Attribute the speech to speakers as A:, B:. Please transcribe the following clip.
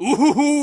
A: Ooh,